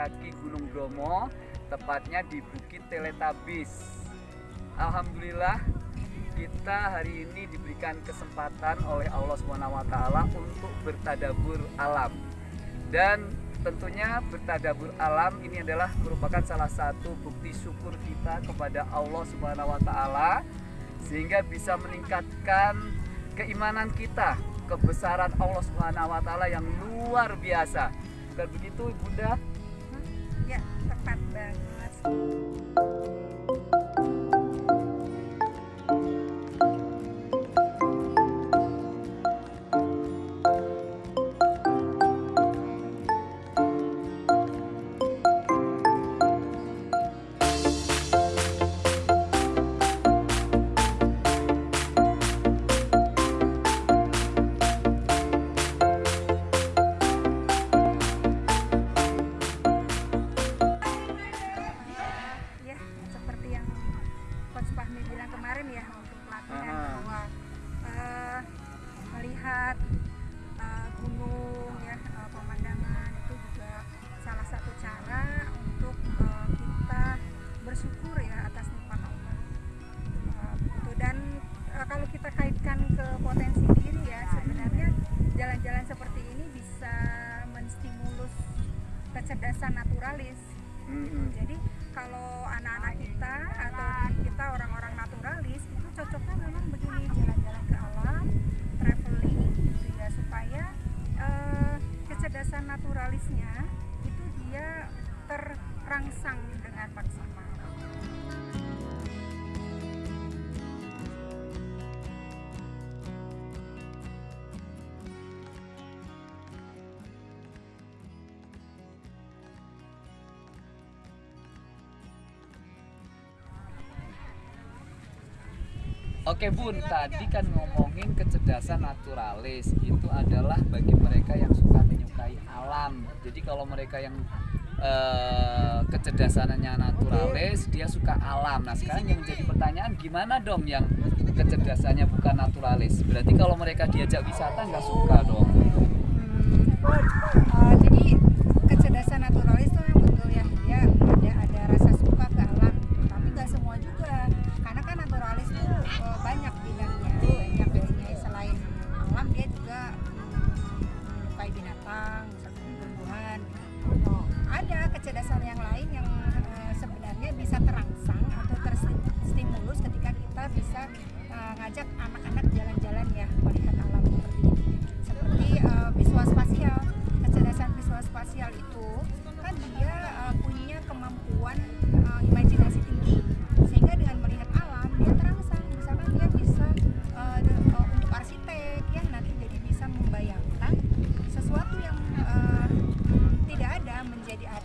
kaki Gunung Bromo, tepatnya di Bukit Teletabis. Alhamdulillah kita hari ini diberikan kesempatan oleh Allah SWT untuk bertadabur alam. Dan tentunya bertadabur alam ini adalah merupakan salah satu bukti syukur kita kepada Allah taala sehingga bisa meningkatkan keimanan kita kebesaran Allah taala yang luar biasa. Bukan begitu, Bunda? Ya, tepat banget. Kecerdasan naturalis Mm-mm. jadi kalau anak-anak kita atau kita orang-orang naturalis itu cocoknya memang begini jalan-jalan ke alam, traveling gitu ya supaya eh, kecerdasan naturalisnya itu dia terangsang dengan maksimal. Oke Bun, tadi kan ngomongin kecerdasan naturalis itu adalah bagi mereka yang suka menyukai alam. Jadi kalau mereka yang eh, kecerdasannya naturalis, dia suka alam. Nah sekarang yang jadi pertanyaan gimana dong yang kecerdasannya bukan naturalis? Berarti kalau mereka diajak wisata nggak suka dong? Uh, jadi kecerdasan naturalis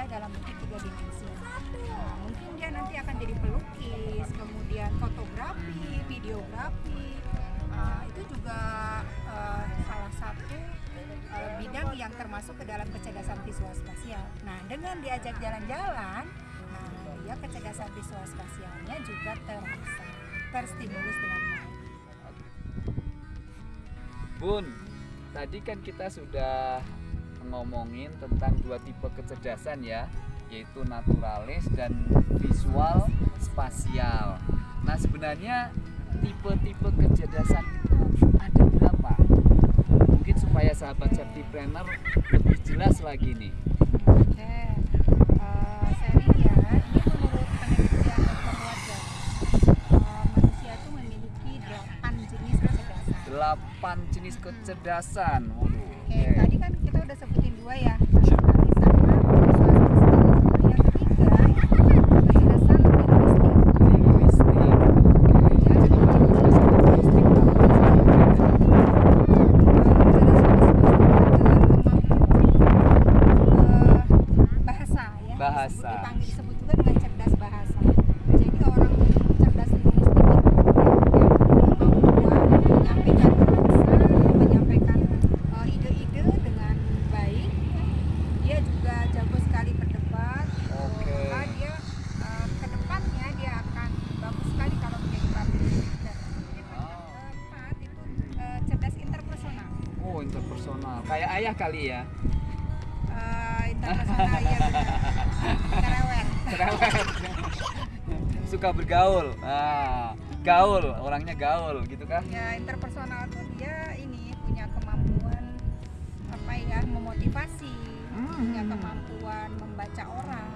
ada dalam bentuk tiga dimensi Nah, mungkin dia nanti akan jadi pelukis kemudian fotografi videografi Uh, itu juga uh, salah satu uh, bidang yang termasuk ke dalam kecerdasan visual spasial. Nah, dengan diajak jalan-jalan, nah dia kecerdasan visual spasialnya juga terangsang, terstimulus dengan baik. Bun, tadi kan kita sudah ngomongin tentang dua tipe kecerdasan ya, yaitu naturalis dan visual spasial. Nah, sebenarnya tipe-tipe kecerdasan itu ada berapa? Mungkin supaya sahabat safety planner lebih jelas lagi nih. Oke, saya lihat ini menurut penelitian Dr. Wajar, manusia itu memiliki delapan jenis kecerdasan. Delapan jenis kecerdasan. Waduh. Oke, oke. Tadi kan kita udah sebutin dua ya. Naturalis sama visual spasial. Yang ketiga itu kecerdasan linguistik. Linguistik. Oke. Jadi kecerdasan linguistik apa? bahasa ya Bahasa. disebut, dipanggil disebut juga dengan cerdas bahasa jadi orang cerdas linguistik itu yang kemampuan menyampaikan bahasa menyampaikan eh, ide-ide dengan baik ya. dia juga jago sekali berdebat Oke. Maka dia eh, ke depannya dia akan bagus sekali kalau menjadi public speaker Kemudian Oh. keempat itu eh, cerdas interpersonal Oh, interpersonal. Kayak ayah kali ya. Eh, benar. Cerewet. cerewet suka bergaul ah gaul orangnya gaul gitu kah Ya interpersonal tuh dia ini punya kemampuan apa ya memotivasi, punya Hmm. kemampuan membaca orang,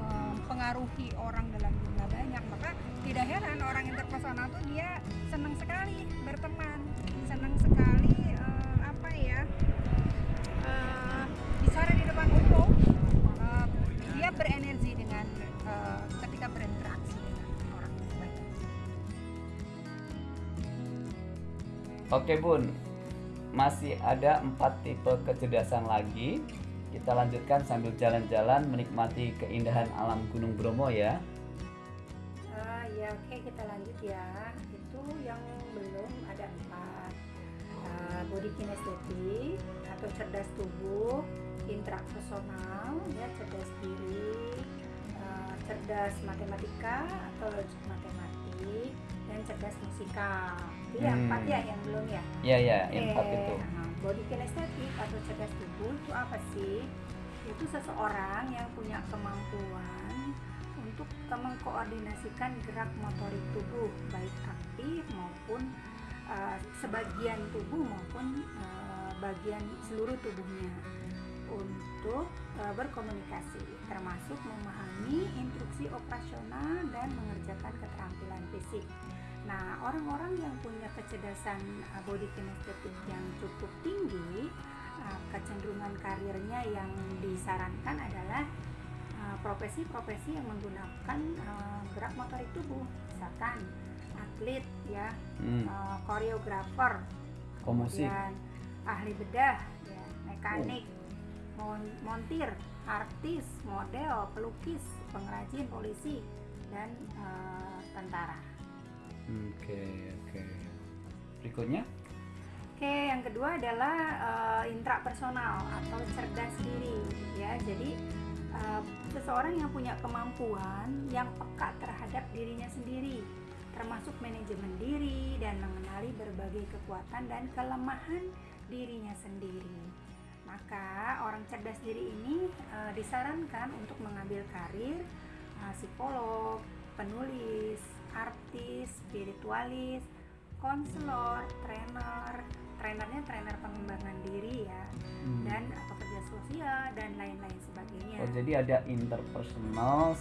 mempengaruhi orang dalam jumlah banyak. Maka tidak heran orang interpersonal tuh dia senang sekali berteman, Oke bun, masih ada empat tipe kecerdasan lagi. Kita lanjutkan sambil jalan-jalan menikmati keindahan alam Gunung Bromo ya. Ah ya oke kita lanjut ya. Itu yang belum ada empat. Ah, body kinestetik atau cerdas tubuh, intrapersonal, ya cerdas diri, ah, cerdas matematika atau logik matematik, dan cerdas musikal. Ya Hmm. empat ya yang belum ya. Ya ya, Oke, empat itu. nah, body kinestetik atau cerdas tubuh itu apa sih? Itu seseorang yang punya kemampuan untuk mengkoordinasikan gerak motorik tubuh baik aktif maupun uh, sebagian tubuh maupun uh, bagian seluruh tubuhnya untuk uh, berkomunikasi termasuk memahami instruksi operasional dan mengerjakan keterampilan fisik. Nah, orang-orang yang punya kecerdasan uh, body kinestetik yang cukup tinggi, uh, kecenderungan karirnya yang disarankan adalah uh, profesi-profesi yang menggunakan gerak motorik tubuh, misalkan atlet, ya, Hmm. koreografer, kemudian ahli bedah, ya, mekanik, mon- montir, artis, model, pelukis, pengrajin, polisi, dan uh, tentara. Oke oke. Berikutnya? Oke, yang kedua adalah uh, intrapersonal atau cerdas diri, ya. Jadi uh, seseorang yang punya kemampuan yang peka terhadap dirinya sendiri, termasuk manajemen diri dan mengenali berbagai kekuatan dan kelemahan dirinya sendiri. Maka orang cerdas diri ini uh, disarankan untuk mengambil karir uh, psikolog, penulis, artis, spiritualis, konselor, trainer, trainernya trainer pengembangan diri ya, Hmm. dan pekerja sosial dan lain-lain sebagainya. Oh jadi ada interpersonal,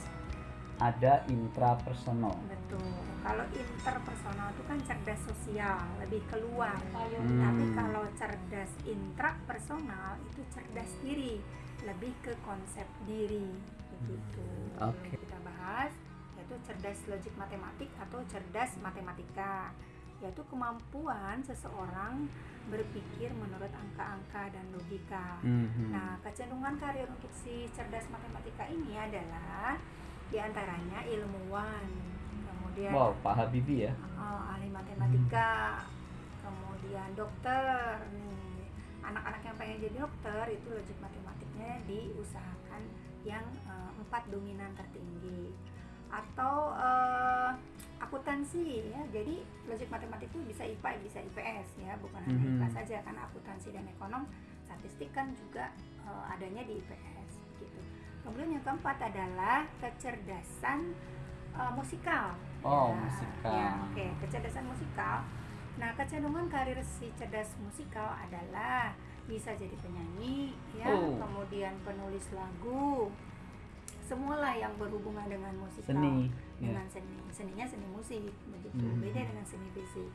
ada intrapersonal. Betul. Kalau interpersonal itu kan cerdas sosial, lebih keluar. Hmm. Tapi kalau cerdas intrapersonal itu cerdas diri, lebih ke konsep diri begitu. Oke. Kita bahas yaitu cerdas logik matematik atau cerdas matematika, yaitu kemampuan seseorang berpikir menurut angka-angka dan logika. Mhm. Nah, kecenderungan karir untuk si cerdas matematika ini adalah di antaranya ilmuwan, kemudian Wow, Pak Habibie ya. eh, ahli matematika, kemudian dokter. Nih, anak-anak yang pengen jadi dokter itu logik matematiknya diusahakan yang eh, empat dominan tertinggi. Atau eh, akuntansi ya. Jadi logik matematik itu bisa IPA, bisa IPS ya, bukan hanya Mhm. IPA saja karena akuntansi dan ekonom statistik kan juga eh, adanya di IPS gitu. Kemudian yang keempat adalah kecerdasan eh, musikal. Oh, Ya, musikal. ya, oke, kecerdasan musikal. Nah, kecenderungan karir si cerdas musikal adalah bisa jadi penyanyi, ya, Oh. kemudian penulis lagu, semualah yang berhubungan dengan musikal, Seni. Dengan seni, seninya seni musik, begitu, Hmm. beda dengan seni fisik.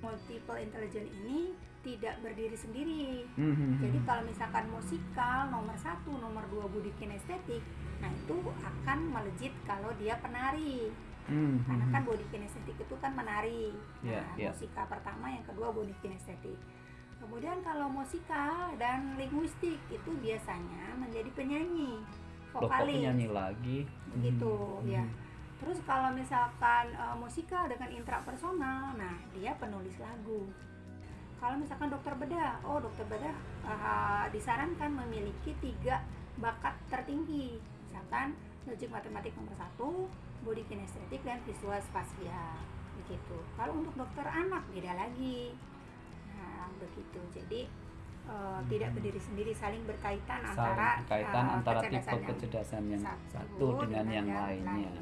Multiple intelligence ini tidak berdiri sendiri, Mhm. jadi kalau misalkan musikal nomor satu, nomor dua budi kinestetik, nah itu akan melejit kalau dia penari. Mhm. Karena kan body kinestetik itu kan menari. Iya, Nah, iya. musikal pertama, yang kedua body kinestetik. Kemudian kalau musikal dan linguistik itu biasanya menjadi penyanyi, vokalis. penyanyi lagi? Begitu, Mhm. ya. Terus kalau misalkan eh, musikal dengan intrapersonal, nah dia penulis lagu. Kalau misalkan dokter bedah, oh dokter bedah eh, disarankan memiliki tiga bakat tertinggi, misalkan logik matematik nomor satu, body kinestetik dan visual spasial, begitu. Kalau untuk dokter anak beda lagi, nah begitu. Jadi eh, tidak berdiri sendiri, saling berkaitan Saling antara berkaitan eh, antara kecerdasan tipe yang kecerdasan yang satu satu dengan yang lainnya.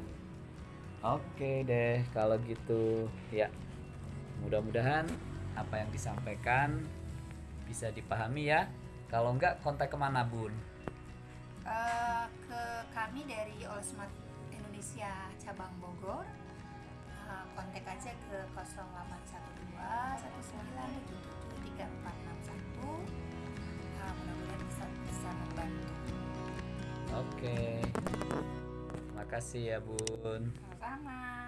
Oke deh, kalau gitu ya. Mudah-mudahan apa yang disampaikan bisa dipahami ya. Kalau enggak kontak ke mana bun? Eh, ke kami dari All Smart Indonesia cabang Bogor Eh, kontak aja ke 0812 1977 3461 Eh, mudah-mudahan bisa bisa membantu Oke. Makasih ya bun. sama-sama